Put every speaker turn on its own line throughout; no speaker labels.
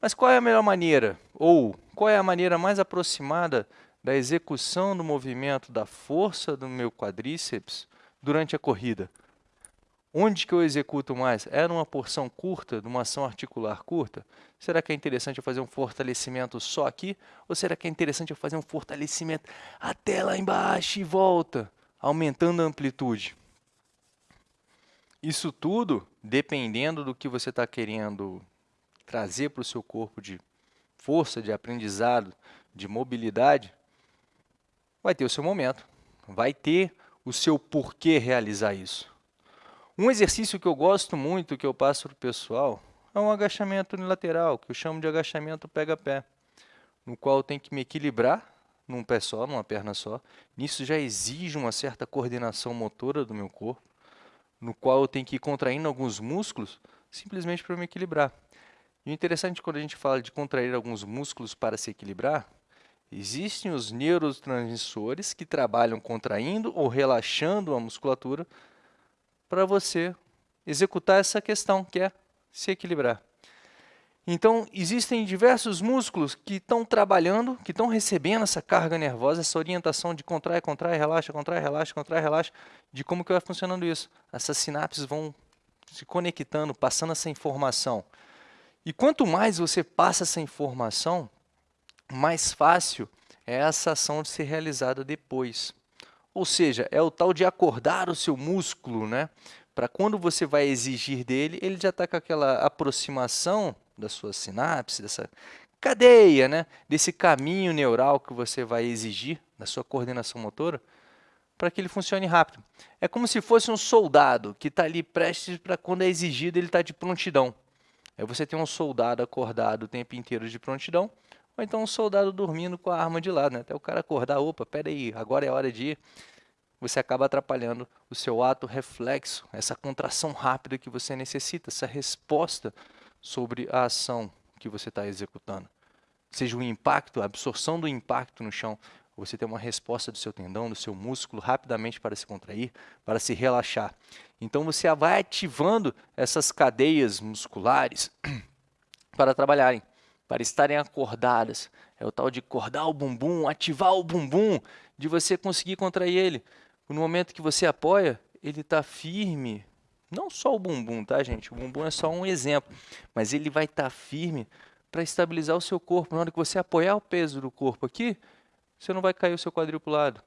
Mas qual é a melhor maneira? Ou qual é a maneira mais aproximada da execução do movimento da força do meu quadríceps durante a corrida? Onde que eu executo mais? É numa porção curta, numa ação articular curta? Será que é interessante eu fazer um fortalecimento só aqui? Ou será que é interessante eu fazer um fortalecimento até lá embaixo e volta, aumentando a amplitude? Isso tudo, dependendo do que você está querendo trazer para o seu corpo de força, de aprendizado, de mobilidade, vai ter o seu momento, vai ter o seu porquê realizar isso. Um exercício que eu gosto muito, que eu passo para o pessoal, é um agachamento unilateral, que eu chamo de agachamento pega-pé, no qual eu tenho que me equilibrar num pé só, numa perna só. Nisso já exige uma certa coordenação motora do meu corpo, no qual eu tenho que ir contraindo alguns músculos, simplesmente para me equilibrar. E o interessante quando a gente fala de contrair alguns músculos para se equilibrar, existem os neurotransmissores que trabalham contraindo ou relaxando a musculatura para você executar essa questão, que é se equilibrar. Então, existem diversos músculos que estão trabalhando, que estão recebendo essa carga nervosa, essa orientação de contrai, contrai, relaxa, contrai, relaxa, contrai, relaxa, de como que vai funcionando isso. Essas sinapses vão se conectando, passando essa informação. E quanto mais você passa essa informação, mais fácil é essa ação de ser realizada depois. Ou seja, é o tal de acordar o seu músculo, né? Para quando você vai exigir dele, ele já está com aquela aproximação da sua sinapse, dessa cadeia, né? desse caminho neural que você vai exigir da sua coordenação motora, para que ele funcione rápido. É como se fosse um soldado que está ali prestes para quando é exigido, ele está de prontidão. Aí você tem um soldado acordado o tempo inteiro de prontidão, ou então um soldado dormindo com a arma de lado, né? até o cara acordar, opa, peraí, agora é hora de ir. Você acaba atrapalhando o seu ato reflexo, essa contração rápida que você necessita, essa resposta sobre a ação que você está executando. Seja o impacto, a absorção do impacto no chão, você tem uma resposta do seu tendão, do seu músculo rapidamente para se contrair, para se relaxar. Então você vai ativando essas cadeias musculares para trabalharem, para estarem acordadas. É o tal de acordar o bumbum, ativar o bumbum, de você conseguir contrair ele. No momento que você apoia, ele está firme, não só o bumbum, tá, gente? O bumbum é só um exemplo, mas ele vai estar tá firme para estabilizar o seu corpo. Na hora que você apoiar o peso do corpo aqui, você não vai cair o seu quadril para o lado.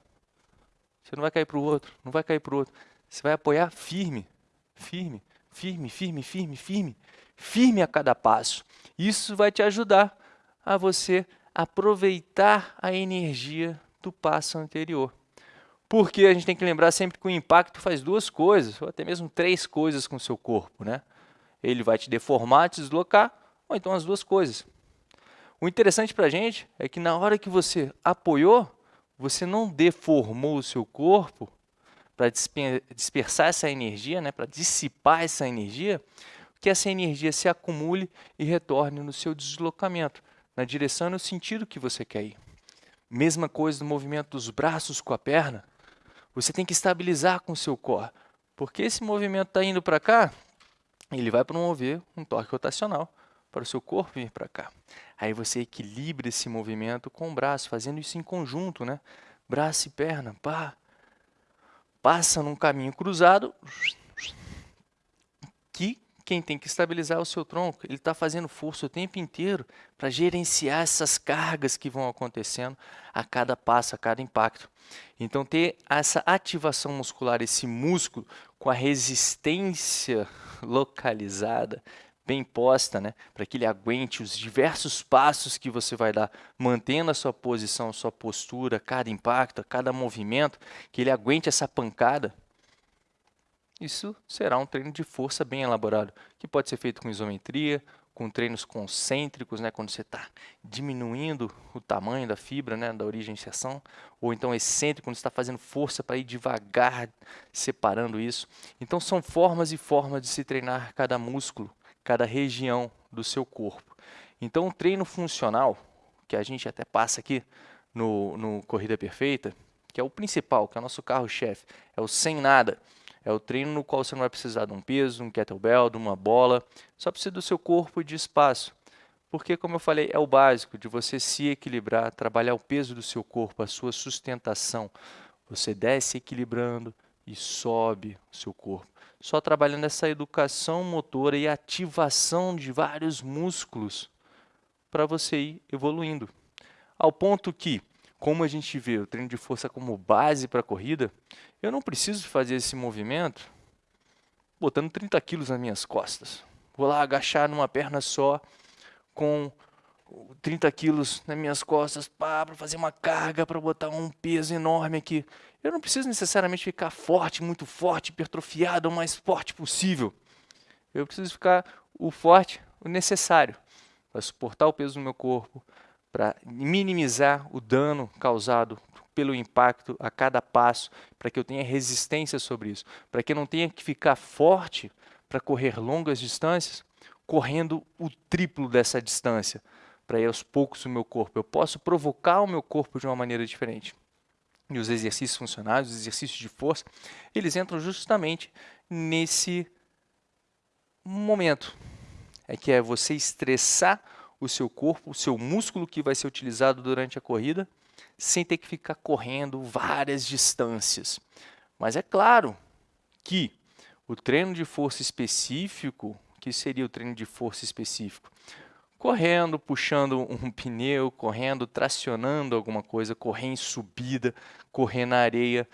Você não vai cair para o outro, não vai cair para o outro. Você vai apoiar firme, firme, firme, firme, firme, firme, firme a cada passo. Isso vai te ajudar a você aproveitar a energia do passo anterior. Porque a gente tem que lembrar sempre que o impacto faz duas coisas, ou até mesmo três coisas com o seu corpo. Né? Ele vai te deformar, te deslocar, ou então as duas coisas. O interessante para a gente é que na hora que você apoiou, você não deformou o seu corpo para dispersar essa energia, né, para dissipar essa energia, que essa energia se acumule e retorne no seu deslocamento, na direção e no sentido que você quer ir. Mesma coisa no movimento dos braços com a perna. Você tem que estabilizar com o seu core. Porque esse movimento está indo para cá, ele vai promover um torque rotacional para o seu corpo vir para cá. Aí você equilibra esse movimento com o braço, fazendo isso em conjunto, né? Braço e perna, pá. Passa num caminho cruzado, que quem tem que estabilizar é o seu tronco. Ele está fazendo força o tempo inteiro para gerenciar essas cargas que vão acontecendo a cada passo, a cada impacto. Então, ter essa ativação muscular, esse músculo com a resistência localizada, bem posta, né, para que ele aguente os diversos passos que você vai dar, mantendo a sua posição, a sua postura, cada impacto, cada movimento, que ele aguente essa pancada, isso será um treino de força bem elaborado, que pode ser feito com isometria, com treinos concêntricos, né, quando você está diminuindo o tamanho da fibra, né, da origem inserção, ou então excêntrico, quando você está fazendo força para ir devagar, separando isso. Então são formas e formas de se treinar cada músculo, cada região do seu corpo. Então o treino funcional, que a gente até passa aqui no, no Corrida Perfeita, que é o principal, que é o nosso carro-chefe, é o sem nada, é o treino no qual você não vai precisar de um peso, um kettlebell, de uma bola, só precisa do seu corpo e de espaço porque, como eu falei, é o básico de você se equilibrar, trabalhar o peso do seu corpo, a sua sustentação. Você desce equilibrando e sobe o seu corpo. Só trabalhando essa educação motora e ativação de vários músculos para você ir evoluindo. Ao ponto que, como a gente vê o treino de força como base para a corrida, eu não preciso fazer esse movimento botando 30 quilos nas minhas costas. Vou lá agachar numa perna só com 30 quilos nas minhas costas para fazer uma carga, para botar um peso enorme aqui. Eu não preciso necessariamente ficar forte, muito forte, hipertrofiado, o mais forte possível. Eu preciso ficar o forte, o necessário para suportar o peso do meu corpo, para minimizar o dano causado pelo impacto a cada passo, para que eu tenha resistência sobre isso, para que eu não tenha que ficar forte para correr longas distâncias, correndo o triplo dessa distância, para ir aos poucos o meu corpo. Eu posso provocar o meu corpo de uma maneira diferente. E os exercícios funcionais, os exercícios de força, eles entram justamente nesse momento. É que é você estressar o seu corpo, o seu músculo que vai ser utilizado durante a corrida, sem ter que ficar correndo várias distâncias. Mas é claro que o treino de força específico, que seria o treino de força específico? Correndo, puxando um pneu, correndo, tracionando alguma coisa, correr em subida, correr na areia,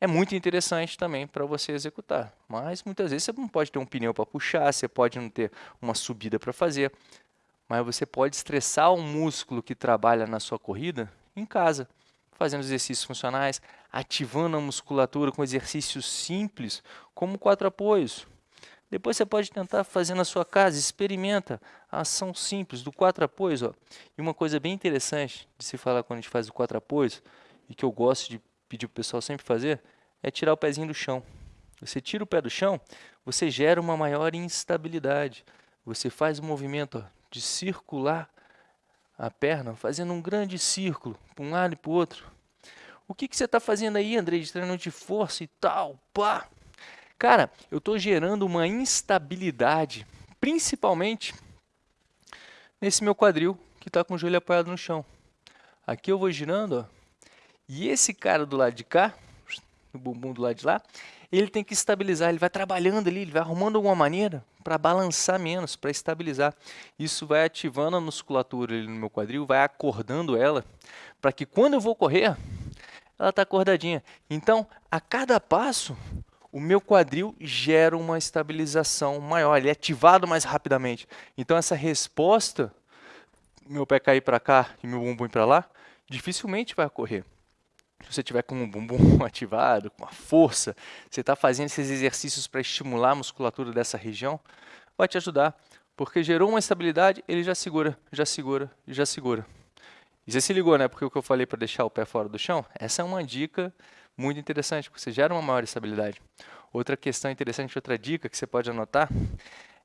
é muito interessante também para você executar. Mas muitas vezes você não pode ter um pneu para puxar, você pode não ter uma subida para fazer, mas você pode estressar o músculo que trabalha na sua corrida em casa, fazendo exercícios funcionais, ativando a musculatura com exercícios simples, como quatro apoios. Depois você pode tentar fazer na sua casa, experimenta a ação simples do quatro apoios. Ó. E uma coisa bem interessante de se falar quando a gente faz o quatro apoios, e que eu gosto de pedir para o pessoal sempre fazer, é tirar o pezinho do chão. Você tira o pé do chão, você gera uma maior instabilidade. Você faz o movimento ó, de circular a perna, fazendo um grande círculo, para um lado e para o outro. O que, que você está fazendo aí, André, de treino de força e tal? Pá! Cara, eu estou gerando uma instabilidade, principalmente nesse meu quadril, que está com o joelho apoiado no chão. Aqui eu vou girando, ó, e esse cara do lado de cá, o bumbum do lado de lá, ele tem que estabilizar, ele vai trabalhando ali, ele vai arrumando alguma maneira para balançar menos, para estabilizar. Isso vai ativando a musculatura ali no meu quadril, vai acordando ela, para que quando eu vou correr, ela está acordadinha. Então, a cada passo, o meu quadril gera uma estabilização maior, ele é ativado mais rapidamente. Então, essa resposta, meu pé cair para cá e meu bumbum para lá, dificilmente vai ocorrer se você tiver com o bumbum ativado, com a força, você está fazendo esses exercícios para estimular a musculatura dessa região, vai te ajudar, porque gerou uma estabilidade, ele já segura, já segura, já segura. E você se ligou, né? Porque o que eu falei para deixar o pé fora do chão, essa é uma dica muito interessante, porque você gera uma maior estabilidade. Outra questão interessante, outra dica que você pode anotar,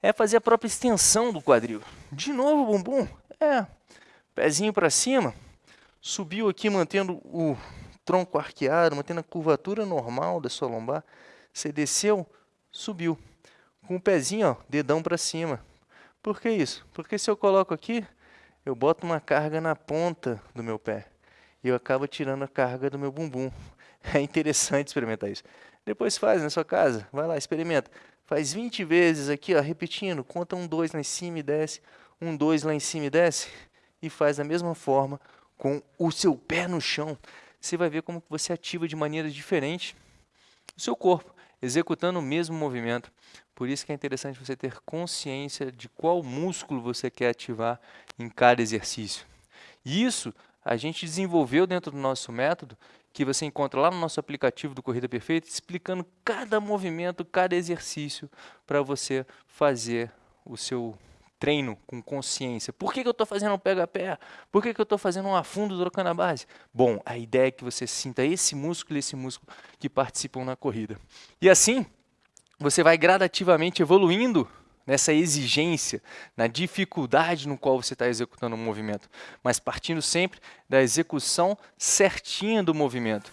é fazer a própria extensão do quadril. De novo, bumbum, é, pezinho para cima, subiu aqui mantendo o tronco arqueado, mantendo a curvatura normal da sua lombar. Você desceu, subiu. Com o pezinho, ó, dedão para cima. Por que isso? Porque se eu coloco aqui, eu boto uma carga na ponta do meu pé. E eu acabo tirando a carga do meu bumbum. É interessante experimentar isso. Depois faz na sua casa, vai lá, experimenta. Faz 20 vezes aqui, ó, repetindo. Conta um 2 lá em cima e desce. Um 2 lá em cima e desce. E faz da mesma forma com o seu pé no chão você vai ver como você ativa de maneira diferente o seu corpo, executando o mesmo movimento. Por isso que é interessante você ter consciência de qual músculo você quer ativar em cada exercício. E isso a gente desenvolveu dentro do nosso método, que você encontra lá no nosso aplicativo do Corrida Perfeita, explicando cada movimento, cada exercício para você fazer o seu treino com consciência. Por que, que eu estou fazendo um pega-pé? Por que, que eu estou fazendo um afundo trocando a base? Bom, a ideia é que você sinta esse músculo e esse músculo que participam na corrida. E assim, você vai gradativamente evoluindo nessa exigência, na dificuldade no qual você está executando o movimento, mas partindo sempre da execução certinha do movimento.